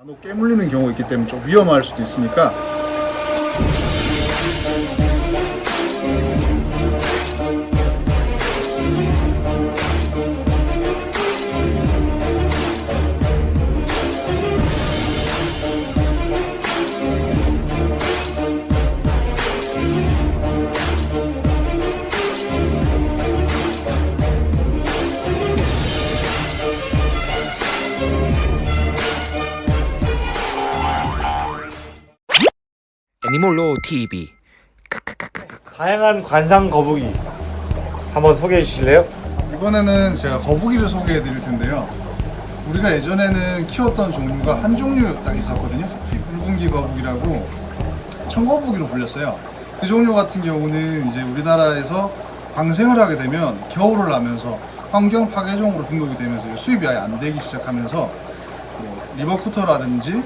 간혹 깨물리는 경우가 있기 때문에 좀 위험할 수도 있으니까 애니몰로 TV 다양한 관상 거북이 한번 소개해 주실래요? 이번에는 제가 거북이를 소개해 드릴 텐데요. 우리가 예전에는 키웠던 종류가 한 종류 딱 있었거든요. 이 붉은기 거북이라고 청거북이로 불렸어요. 그 종류 같은 경우는 이제 우리나라에서 방생을 하게 되면 겨울을 나면서 환경 파괴종으로 등록이 되면서 수입이 아예 안 되기 시작하면서 뭐 리버쿠터라든지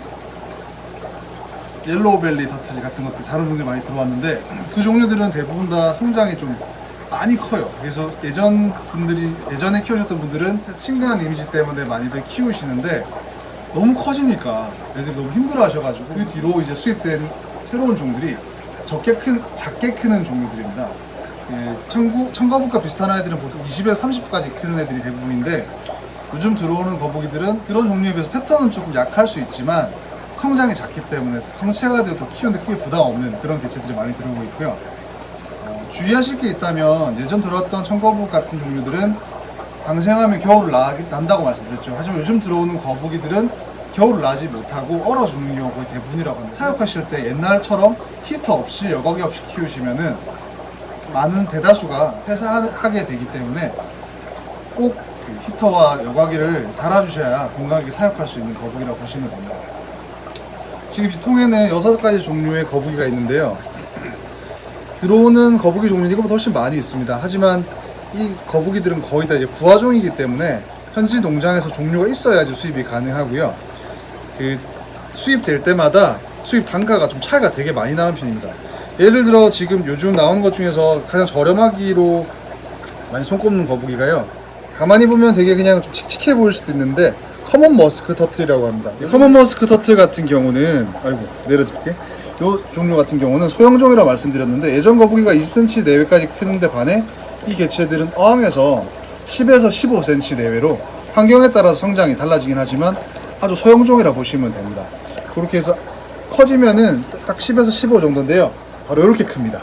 yellow belly turtle 같은 것들 다른 종류들 많이 들어왔는데 그 종류들은 대부분 다 성장이 좀 많이 커요. 그래서 예전 분들이 예전에 키우셨던 분들은 친근한 이미지 때문에 많이들 키우시는데 너무 커지니까 애들이 너무 힘들어 하셔가지고 그 뒤로 이제 수입된 새로운 종들이 적게 큰 작게 크는 종류들입니다. 예, 청구, 청거북과 비슷한 아이들은 보통 20에서 30까지 크는 애들이 대부분인데 요즘 들어오는 거북이들은 그런 종류에 비해서 패턴은 조금 약할 수 있지만 성장이 작기 때문에 성체가 되어도 키우는데 크게 부담 없는 그런 개체들이 많이 들어오고 있고요. 어, 주의하실 게 있다면 예전 들어왔던 청거북 같은 종류들은 방생하면 겨울을 나, 난다고 말씀드렸죠. 하지만 요즘 들어오는 거북이들은 겨울을 나지 못하고 얼어 죽는 경우가 거의 대부분이라고 합니다. 사육하실 때 옛날처럼 히터 없이 여과기 없이 키우시면은 많은 대다수가 폐사하게 되기 때문에 꼭그 히터와 여과기를 달아주셔야 건강하게 사육할 수 있는 거북이라고 보시면 됩니다. 지금 이 통에는 여섯 가지 종류의 거북이가 있는데요. 들어오는 거북이 종류는 이것보다 훨씬 많이 있습니다. 하지만 이 거북이들은 거의 다 이제 부화종이기 때문에 현지 농장에서 종류가 있어야지 수입이 가능하고요. 그 수입될 때마다 수입 단가가 좀 차이가 되게 많이 나는 편입니다. 예를 들어 지금 요즘 나오는 것 중에서 가장 저렴하기로 많이 손꼽는 거북이가요. 가만히 보면 되게 그냥 좀 칙칙해 보일 수도 있는데 common musk turtle이라고 합니다. 이 common musk turtle 같은 경우는 아이고 내려줄게. 이 종류 같은 경우는 소형종이라고 말씀드렸는데 예전 거북이가 20cm 내외까지 크는데 반해 이 개체들은 어항에서 10에서 15cm 내외로 환경에 따라서 성장이 달라지긴 하지만 아주 소형종이라 보시면 됩니다. 그렇게 해서 커지면은 딱 10에서 15 정도인데요. 바로 이렇게 큽니다.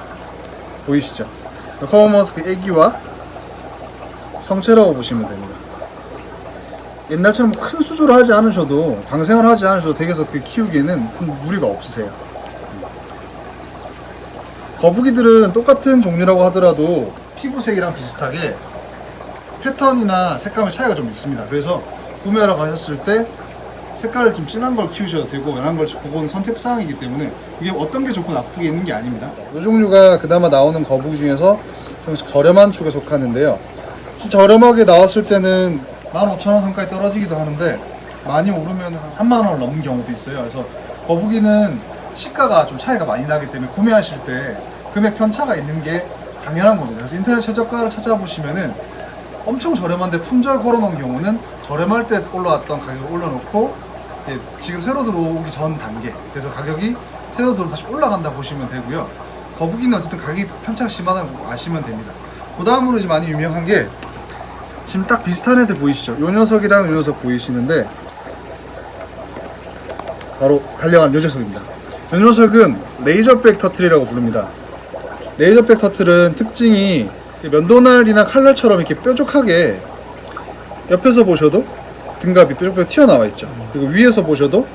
보이시죠? common musk 애기와 성체라고 보시면 됩니다. 옛날처럼 큰 수조를 하지 않으셔도 방생을 하지 않으셔도 댁에서 그 키우기에는 큰 무리가 없으세요. 거북이들은 똑같은 종류라고 하더라도 피부색이랑 비슷하게 패턴이나 색감의 차이가 좀 있습니다. 그래서 구매하러 가셨을 때 색깔을 좀 진한 걸 키우셔도 되고 연한 걸 그건 선택사항이기 때문에 이게 어떤 게 좋고 나쁘게 있는 게 아닙니다. 이 종류가 그나마 나오는 거북이 중에서 좀 저렴한 축에 속하는데요. 저렴하게 나왔을 때는 15,000원 선까지 떨어지기도 하는데 많이 오르면 한 3만 원을 넘는 경우도 있어요. 그래서 거북이는 시가가 좀 차이가 많이 나기 때문에 구매하실 때 금액 편차가 있는 게 당연한 겁니다. 그래서 인터넷 최저가를 찾아보시면은 엄청 저렴한데 품절 걸어놓은 경우는 저렴할 때 올라왔던 가격을 올려놓고 지금 새로 들어오기 전 단계 그래서 가격이 새로 들어오면 다시 올라간다 보시면 되고요. 거북이는 어쨌든 가격이 편차가 심하다는 거 아시면 됩니다. 그 다음으로 이제 많이 유명한 게 지금 딱 비슷한 애들 보이시죠? 요 녀석이랑 요 녀석 보이시는데 바로 달려간 요 녀석입니다. 요 녀석은 razorback turtle이라고 부릅니다. razorback turtle은 특징이 면도날이나 칼날처럼 이렇게 뾰족하게 옆에서 보셔도 등갑이 뾰족뾰족 튀어나와 있죠. 그리고 위에서 보셔도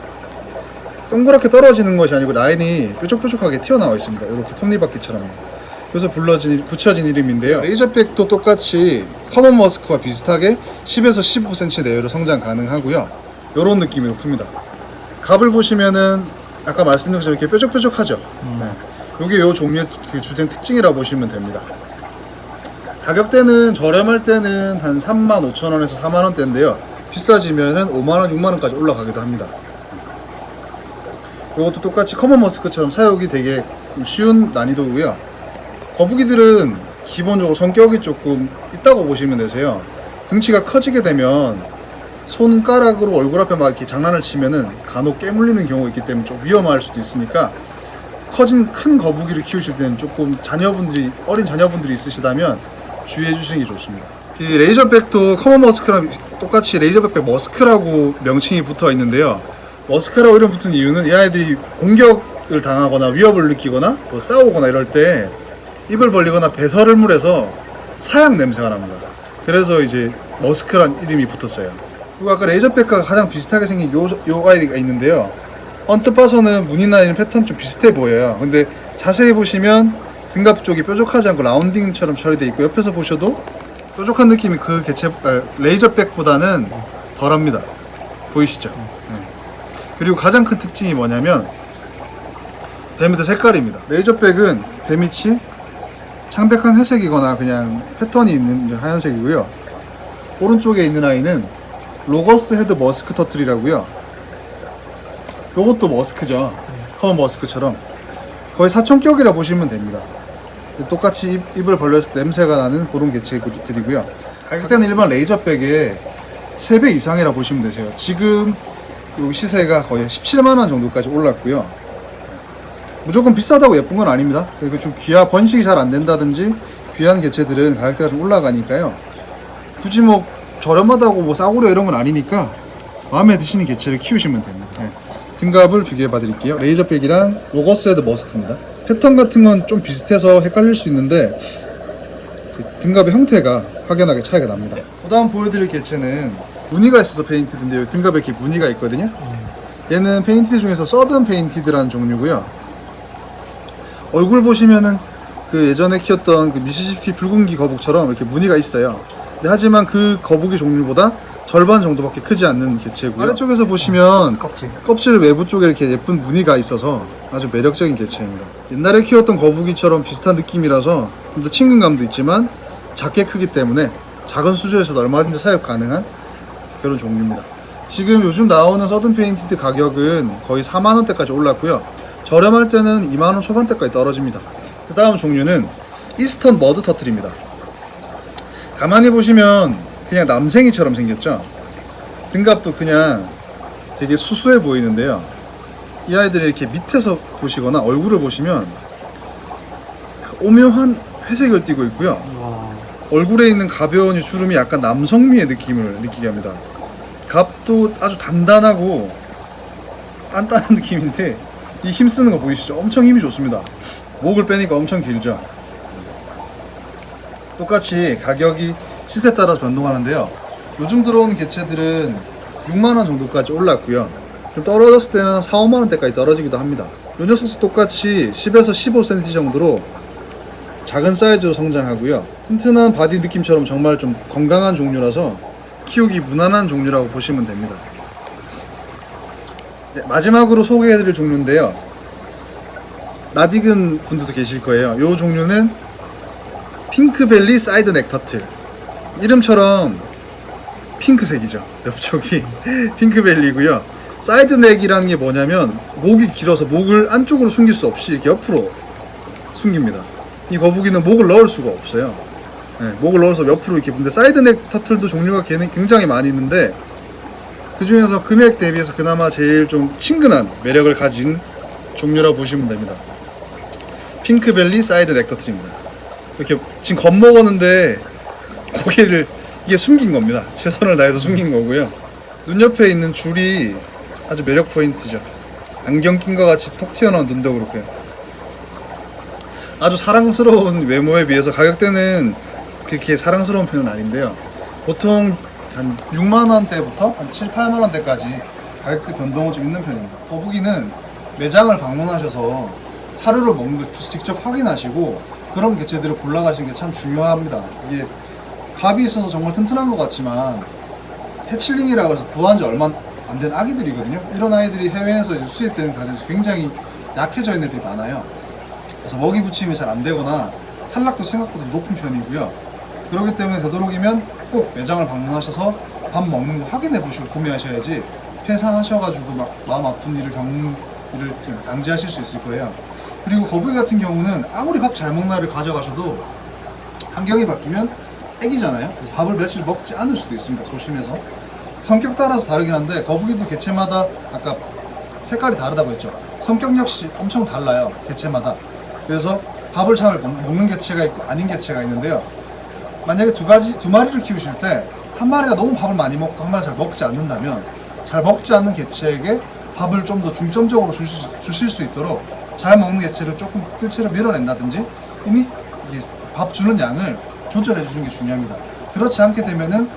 동그랗게 떨어지는 것이 아니고 라인이 뾰족뾰족하게 튀어나와 있습니다. 이렇게 톱니바퀴처럼. 그래서 불러진 붙여진 이름인데요. razorback도 똑같이 common musk와 비슷하게 10에서 15cm 내외로 성장 가능하고요. 이런 느낌으로 큽니다. 갑을 보시면은 아까 말씀드린 것처럼 이렇게 뾰족뾰족하죠. 네. 이게 요 종류의 그 주된 특징이라 고 보시면 됩니다. 가격대는 저렴할 때는 한 3만 5천 원에서 4만 원대인데요. 비싸지면은 5만 원, 6만 원까지 올라가기도 합니다. 이것도 똑같이 common musk처럼 사육이 되게 좀 쉬운 난이도고요. 거북이들은 기본적으로 성격이 조금 있다고 보시면 되세요. 등치가 커지게 되면 손가락으로 얼굴 앞에 막 이렇게 장난을 치면은 간혹 깨물리는 경우가 있기 때문에 좀 위험할 수도 있으니까 커진 큰 거북이를 키우실 때는 조금 자녀분들이 어린 자녀분들이 있으시다면 주의해 주시는 게 좋습니다. 이 razorback도 common musk랑 똑같이 razorback musk라고 명칭이 붙어 있는데요. musk라고 이름 붙은 이유는 이 아이들이 공격을 당하거나 위협을 느끼거나 뭐 싸우거나 이럴 때 입을 벌리거나 배설물을 해서 사향 냄새가 납니다. 그래서 이제 musk란 이름이 붙었어요. 그리고 아까 razorback과 가장 비슷하게 생긴 요, 요 아이가 있는데요. 언뜻 봐서는 무늬나 이런 패턴 좀 비슷해 보여요. 근데 자세히 보시면 등갑 쪽이 뾰족하지 않고 rounding처럼 처리되어 있고 옆에서 보셔도 뾰족한 느낌이 그 개체 아, razorback보다는 덜합니다. 보이시죠? 네. 그리고 가장 큰 특징이 뭐냐면 배 밑의 색깔입니다. razorback은 배 밑이 창백한 회색이거나 그냥 패턴이 있는 하얀색이고요. 오른쪽에 있는 아이는 loggerhead musk turtle이라고요. 요것도 musk죠. common musk처럼 거의 사촌격이라 보시면 됩니다. 똑같이 입, 입을 벌려서 냄새가 나는 그런 개체들이고요. 가격대는 일반 razorback의 3배 이상이라 보시면 되세요. 지금 요 시세가 거의 17만 원 정도까지 올랐고요. 무조건 비싸다고 예쁜 건 아닙니다. 그리고 좀 귀하 번식이 잘 안 된다든지 귀한 개체들은 가격대가 좀 올라가니까요. 굳이 뭐 저렴하다고 뭐 싸구려 이런 건 아니니까 마음에 드시는 개체를 키우시면 됩니다. 네. 등갑을 비교해 봐 드릴게요. razorback이랑 loggerhead musk입니다. 패턴 같은 건 좀 비슷해서 헷갈릴 수 있는데 그 등갑의 형태가 확연하게 차이가 납니다. 그 다음 보여드릴 개체는 무늬가 있어서 painted인데요. 등갑에 이렇게 무늬가 있거든요. 얘는 painted 중에서 southern painted라는 종류고요. 얼굴 보시면은 그 예전에 키웠던 그 미시시피 붉은기 거북처럼 이렇게 무늬가 있어요. 하지만 그 거북이 종류보다 절반 정도밖에 크지 않는 개체고요. 아래쪽에서 보시면 껍질. 껍질 외부 쪽에 이렇게 예쁜 무늬가 있어서 아주 매력적인 개체입니다. 옛날에 키웠던 거북이처럼 비슷한 느낌이라서 좀 더 친근감도 있지만 작게 크기 때문에 작은 수조에서도 얼마든지 사육 가능한 그런 종류입니다. 지금 요즘 나오는 southern painted 가격은 거의 4만 원대까지 올랐고요. 저렴할 때는 2만 원 초반대까지 떨어집니다. 그 다음 종류는 이스턴 머드 터틀입니다. 가만히 보시면 그냥 남생이처럼 생겼죠. 등갑도 그냥 되게 수수해 보이는데요. 이 아이들이 이렇게 밑에서 보시거나 얼굴을 보시면 오묘한 회색을 띠고 있고요. 와. 얼굴에 있는 가벼운 이 주름이 약간 남성미의 느낌을 느끼게 합니다. 갑도 아주 단단하고 단단한 느낌인데 이 힘쓰는 거 보이시죠? 엄청 힘이 좋습니다. 목을 빼니까 엄청 길죠? 똑같이 가격이 시세 따라 변동하는데요. 요즘 들어오는 개체들은 6만원 정도까지 올랐고요. 좀 떨어졌을 때는 4, 5만원대까지 떨어지기도 합니다. 요 녀석도 똑같이 10에서 15cm 정도로 작은 사이즈로 성장하고요. 튼튼한 body 느낌처럼 정말 좀 건강한 종류라서 키우기 무난한 종류라고 보시면 됩니다. 네, 마지막으로 소개해드릴 종류인데요. 낯익은 분들도 계실 거예요. 이 종류는 pink belly side neck turtle. 이름처럼 핑크색이죠. 옆쪽이 pink belly고요. side neck이라는 게 뭐냐면 목이 길어서 목을 안쪽으로 숨길 수 없이 이렇게 옆으로 숨깁니다. 이 거북이는 목을 넣을 수가 없어요. 네, 목을 넣어서 옆으로 이렇게 근데 side neck turtle도 종류가 굉장히 많이 있는데 그 중에서 금액 대비해서 그나마 제일 좀 친근한 매력을 가진 종류라고 보시면 됩니다. pink belly side neck turtle입니다. 이렇게 지금 겁먹었는데 고개를 이게 숨긴 겁니다. 최선을 다해서 숨긴 거고요. 눈 옆에 있는 줄이 아주 매력 포인트죠. 안경 낀 것 같이 톡 튀어나온 눈도 그렇고요. 아주 사랑스러운 외모에 비해서 가격대는 그렇게 사랑스러운 편은 아닌데요. 보통 한 6만 원대부터 한 7, 8만 원대까지 가격대 변동은 좀 있는 편입니다. 거북이는 매장을 방문하셔서 사료를 먹는 걸 직접 확인하시고 그런 개체들을 골라가시는 게 참 중요합니다. 이게 갑이 있어서 정말 튼튼한 것 같지만 해칠링이라고 해서 부화한 지 얼마 안 된 아기들이거든요. 이런 아이들이 해외에서 수입되는 가정에서 굉장히 약해져 있는 애들이 많아요. 그래서 먹이 붙임이 잘 안 되거나 탈락도 생각보다 높은 편이고요. 그렇기 때문에 되도록이면 꼭 매장을 방문하셔서 밥 먹는 거 확인해 보시고 구매하셔야지 회사하셔가지고 막 마음 아픈 일을 겪는 일을 좀 방지하실 수 있을 거예요. 그리고 거북이 같은 경우는 아무리 밥잘 날을 가져가셔도 환경이 바뀌면 애기잖아요. 그래서 밥을 며칠 먹지 않을 수도 있습니다. 조심해서. 성격 따라서 다르긴 한데 거북이도 개체마다 아까 색깔이 다르다고 했죠. 성격 역시 엄청 달라요. 개체마다. 그래서 밥을 잘 먹- 먹는 개체가 있고 아닌 개체가 있는데요. 만약에 두 가지 두 마리를 키우실 때 한 마리가 너무 밥을 많이 먹고 한 마리가 잘 먹지 않는다면 잘 먹지 않는 개체에게 밥을 좀 더 중점적으로 주실, 수- 주실 수 있도록 잘 먹는 개체를 조금 끌치를 밀어낸다든지 이미 밥 주는 양을 조절해 주는 게 중요합니다. 그렇지 않게 되면은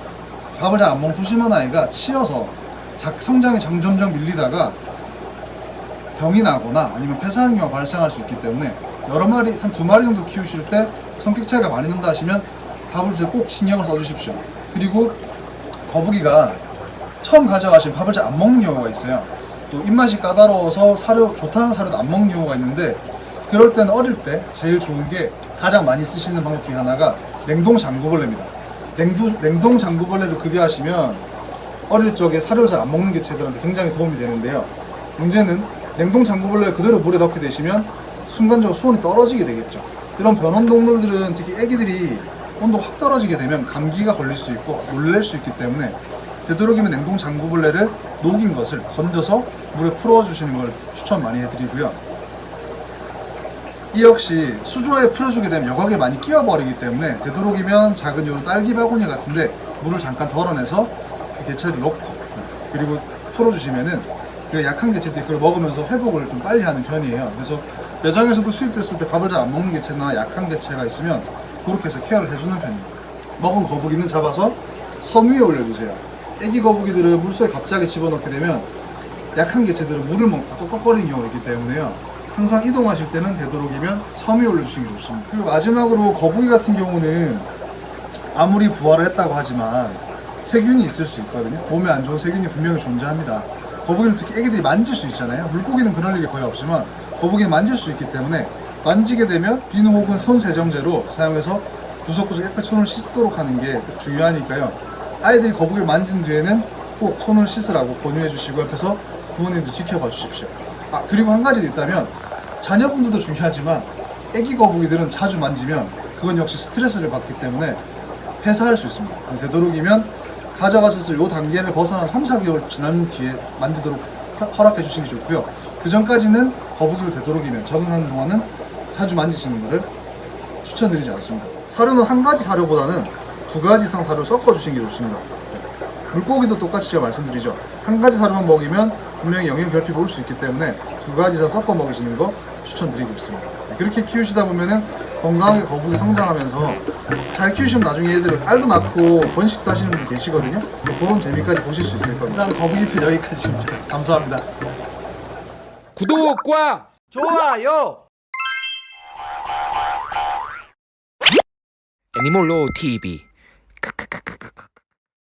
밥을 잘 안 먹는 소심한 아이가 치여서 작 성장이 점점점 밀리다가 병이 나거나 아니면 폐사하는 경우가 발생할 수 있기 때문에 여러 마리 한 두 마리 정도 키우실 때 성격 차이가 많이 난다 하시면 때꼭 신경을 써주십시오. 그리고 거북이가 처음 가져가신 잘안 먹는 경우가 있어요. 또 입맛이 까다로워서 사료 좋다는 사료도 안 먹는 경우가 있는데 그럴 때는 어릴 때 제일 좋은 게 가장 많이 쓰시는 방법 중에 하나가 냉동 장구벌레입니다. 냉동 장구벌레를 급여하시면 어릴 적에 사료를 잘 안 먹는 개체들한테 굉장히 도움이 되는데요. 문제는 냉동 장구벌레를 그대로 물에 넣게 되시면 순간적으로 수온이 떨어지게 되겠죠. 이런 변온 동물들은 특히 애기들이 온도가 확 떨어지게 되면 감기가 걸릴 수 있고 놀랄 수 있기 때문에 되도록이면 냉동 장구벌레를 녹인 것을 건져서 물에 풀어 주시는 걸 추천 많이 해드리고요. 이 역시 수조에 풀어주게 되면 여과기에 많이 끼어버리기 때문에 되도록이면 작은 요런 딸기 바구니 같은데 물을 잠깐 덜어내서 그 개체를 넣고 그리고 풀어주시면은 그 약한 개체들이 그걸 먹으면서 회복을 좀 빨리 하는 편이에요. 그래서 매장에서도 수입됐을 때 밥을 잘 안 먹는 개체나 약한 개체가 있으면 그렇게 해서 케어를 해주는 편입니다. 먹은 거북이는 잡아서 섬 위에 올려주세요. 애기 거북이들은 물속에 갑자기 집어넣게 되면 약한 개체들은 물을 먹고 꺽꺽거리는 경우가 있기 때문에요. 항상 이동하실 때는 되도록이면 섬 위에 올려주시는 게 좋습니다. 그리고 마지막으로 거북이 같은 경우는 아무리 부화를 했다고 하지만 세균이 있을 수 있거든요. 몸에 안 좋은 세균이 분명히 존재합니다. 거북이는 특히 애기들이 만질 수 있잖아요. 물고기는 그럴 일이 거의 없지만 거북이는 만질 수 있기 때문에 만지게 되면 비누 혹은 손 세정제로 사용해서 구석구석 깨끗이 손을 씻도록 하는 게 중요하니까요. 아이들이 거북이를 만진 뒤에는 꼭 손을 씻으라고 권유해 주시고 옆에서 부모님들 지켜봐 주십시오. 아 그리고 한 가지 있다면 자녀분들도 중요하지만 애기 거북이들은 자주 만지면 그건 역시 스트레스를 받기 때문에 폐사할 수 있습니다. 되도록이면 가져가셨을 요 단계를 벗어나 3, 4개월 지난 뒤에 만지도록 허- 허락해 주시는 게 좋고요. 그 전까지는 거북이를 되도록이면 적응하는 동안은 자주 만지시는 것을 추천드리지 않습니다. 사료는 한 가지 사료보다는 두 가지 이상 사료 섞어 주시는 게 좋습니다. 물고기도 똑같이 제가 말씀드리죠. 한 가지 사료만 먹이면 분명히 영양 결핍이 올 수 있기 때문에 두 가지 이상 섞어 먹이시는 거 추천드리고 있습니다. 그렇게 키우시다 보면은 건강하게 거북이 성장하면서 잘 키우시면 나중에 얘들을 알도 낳고 번식도 하시는 분들 계시거든요. 그런 재미까지 보실 수 있을 겁니다. 이상 거북이 편 여기까지입니다. 감사합니다. 구독과 좋아요. Animal Law TV。